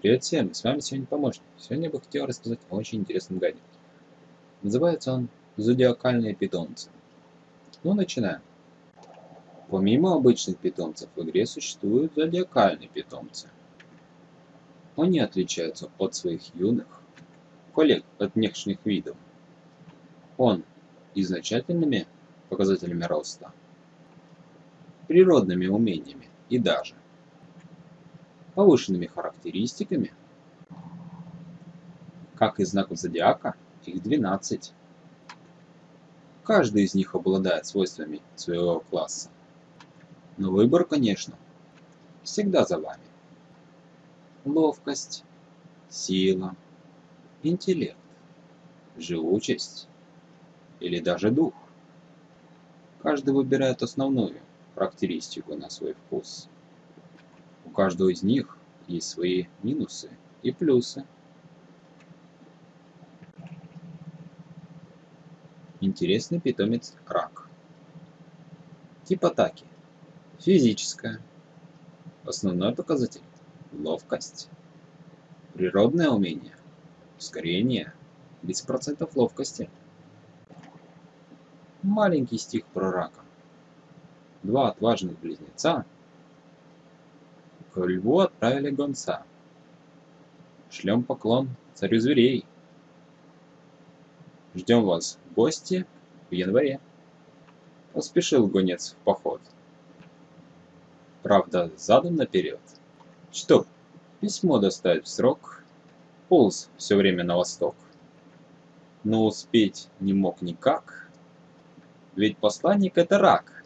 Привет всем, с вами сегодня помощник. Сегодня я бы хотел рассказать о очень интересном гаджете. Называется он «Зодиакальные питомцы». Ну, начинаем. Помимо обычных питомцев в игре существуют зодиакальные питомцы. Они отличаются от своих юных коллег от внешних видов. Он и значительными показателями роста, природными умениями и даже повышенными характеристиками. Как и знаков зодиака, их 12. Каждый из них обладает свойствами своего класса. Но выбор, конечно, всегда за вами. Ловкость, сила, интеллект, живучесть или даже дух. Каждый выбирает основную характеристику на свой вкус. У каждого из них есть свои минусы и плюсы. Интересный питомец рак. Тип атаки. Физическая. Основной показатель – ловкость. Природное умение – ускорение, 10% ловкости. Маленький стих про рака. Два отважных близнеца – к льву отправили гонца. Шлем поклон царю зверей. Ждем вас в гости в январе. Поспешил гонец в поход. Правда, задом наперед. Чтоб письмо доставить в срок, полз все время на восток. Но успеть не мог никак, ведь посланник это рак.